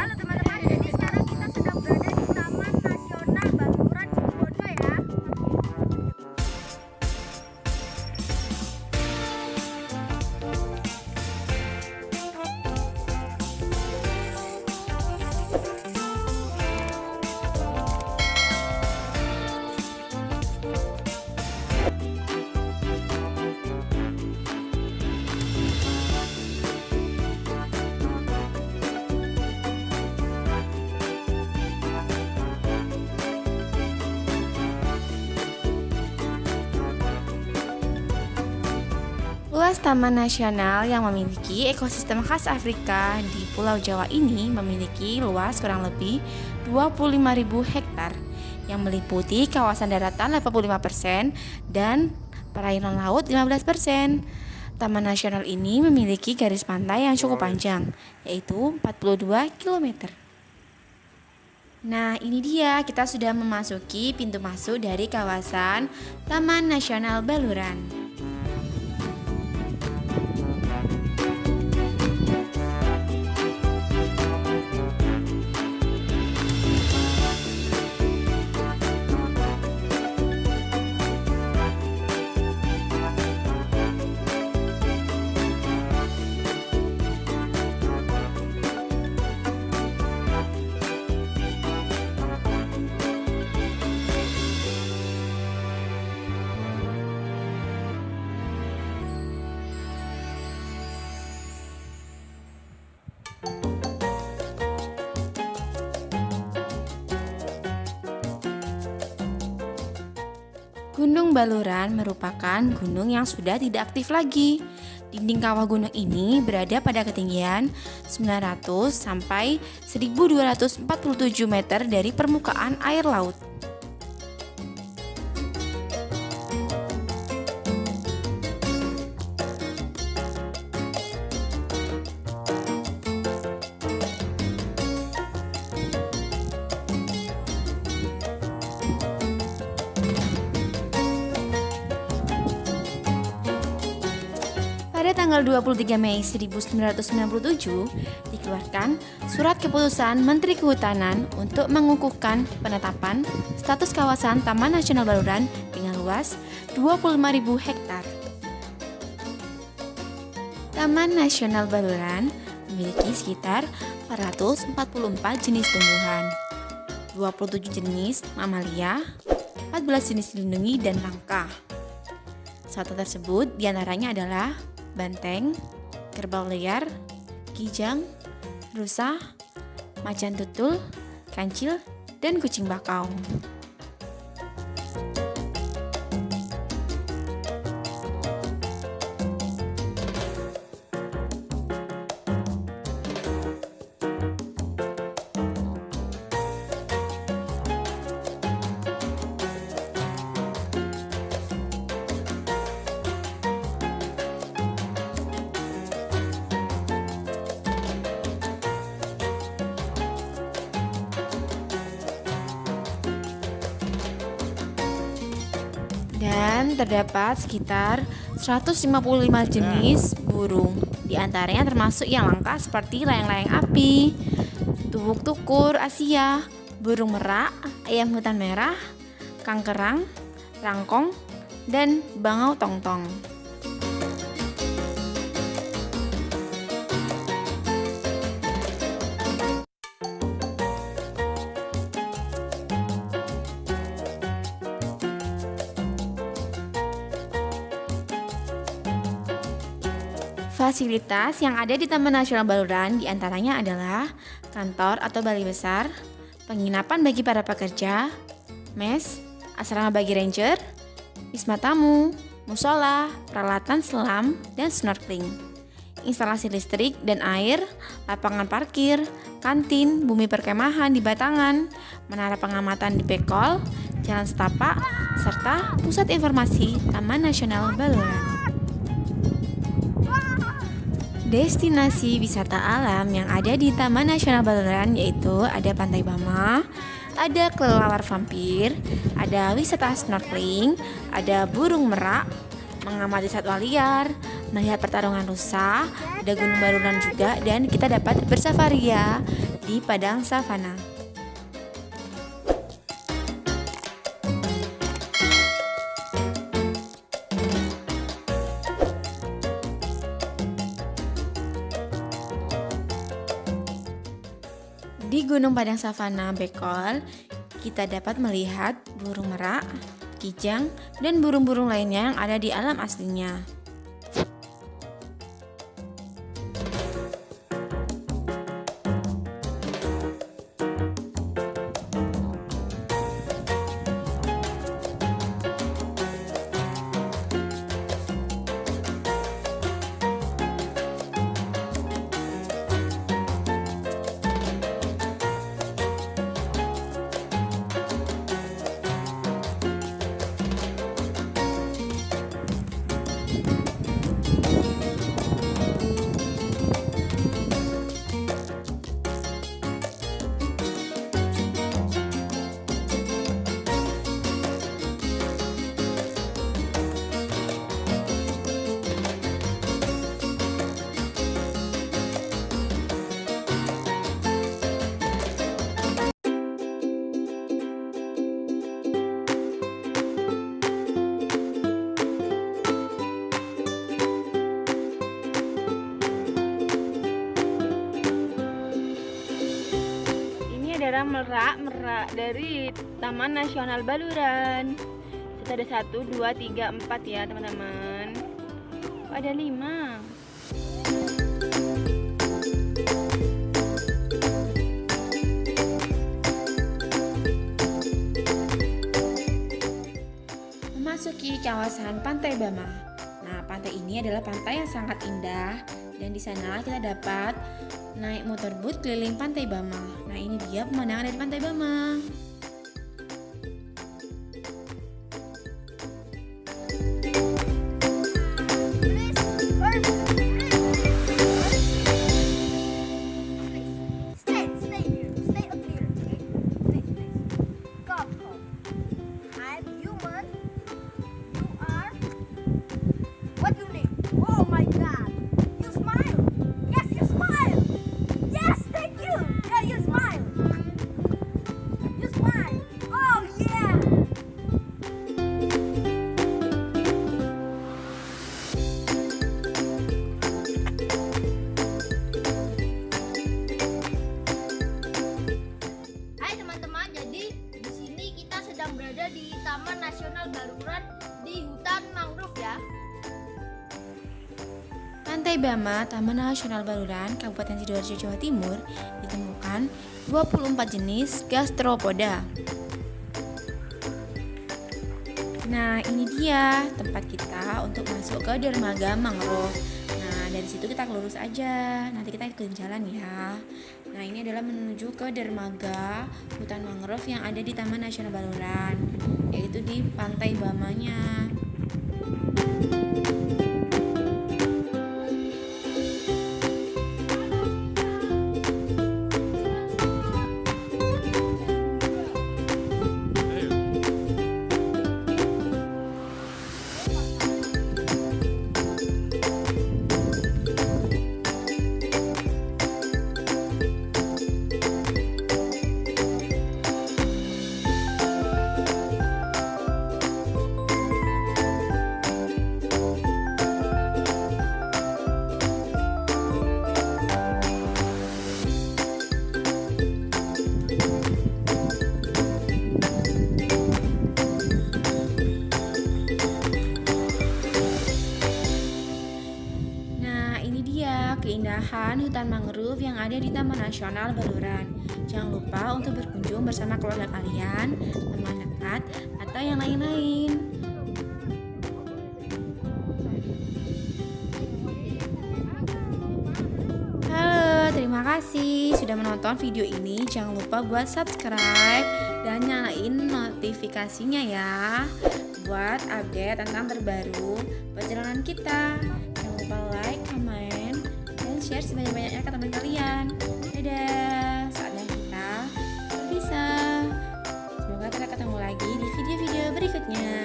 Halo teman-teman, jadi sekarang Luas Taman Nasional yang memiliki ekosistem khas Afrika di Pulau Jawa ini memiliki luas kurang lebih 25.000 hektar yang meliputi kawasan daratan 85% dan perairan laut 15%. Taman nasional ini memiliki garis pantai yang cukup panjang, yaitu 42 km. Nah, ini dia kita sudah memasuki pintu masuk dari kawasan Taman Nasional Baluran. Gunung Baluran merupakan gunung yang sudah tidak aktif lagi. Dinding kawah gunung ini berada pada ketinggian 900 sampai 1247 meter dari permukaan air laut. Tanggal 23 Mei 1997 dikeluarkan surat keputusan Menteri Kehutanan untuk mengukuhkan penetapan status kawasan Taman Nasional Baluran dengan luas 25.000 hektar. Taman Nasional Baluran memiliki sekitar 444 jenis tumbuhan, 27 jenis mamalia, 14 jenis dilindungi dan langka. Satu tersebut di antaranya adalah banteng, kerbau liar, kijang, rusa, macan tutul, kancil, dan kucing bakau. Terdapat sekitar 155 jenis burung. Di antaranya termasuk yang langka seperti layang-layang api, tubuk tukur Asia, burung merak, ayam hutan merah, kangkerang, rangkong, dan bangau tongtong. Fasilitas yang ada di Taman Nasional Baluran di antaranya adalah kantor atau balai besar, penginapan bagi para pekerja, mes, asrama bagi ranger, wisma tamu, musola, peralatan selam, dan snorkeling, instalasi listrik dan air, lapangan parkir, kantin, bumi perkemahan di Batangan, menara pengamatan di Bekol, jalan setapak, serta pusat informasi Taman Nasional Baluran. Destinasi wisata alam yang ada di Taman Nasional Baluran yaitu ada Pantai Bama, ada kelelawar vampir, ada wisata snorkeling, ada burung merak, mengamati satwa liar, melihat pertarungan rusa, ada Gunung Baluran juga dan kita dapat bersafaria di di padang savana. Gunung Padang Savana Bekol, kita dapat melihat burung merak, kijang, dan burung-burung lainnya yang ada di alam aslinya. Merak merak dari Taman Nasional Baluran. Kita ada satu, dua, tiga, empat ya teman-teman. Oh, ada lima. Memasuki kawasan Pantai Bama. Nah, pantai ini adalah pantai yang sangat indah dan di sana kita dapat naik motor boat keliling Pantai Bama. Nah, ini dia pemandangan dari Pantai Bama. Pantai Bama, Taman Nasional Baluran, Kabupaten Sidoarjo, Jawa Timur, ditemukan 24 jenis gastropoda. Nah, ini dia tempat kita untuk masuk ke dermaga mangrove. Nah, dari situ kita lurus aja. Nanti kita ikut jalan ya. Nah, ini adalah menuju ke dermaga hutan mangrove yang ada di Taman Nasional Baluran, yaitu di Pantai Bamanya. Keindahan hutan mangrove yang ada di Taman Nasional Baluran. Jangan lupa untuk berkunjung bersama keluarga kalian, teman dekat, atau yang lain-lain. Halo, terima kasih sudah menonton video ini. Jangan lupa buat subscribe dan nyalain notifikasinya ya buat update tentang terbaru perjalanan kita. Share sebanyak-banyaknya ke teman kalian. Dadah, saatnya kita berpisah. Semoga kita ketemu lagi di video-video berikutnya.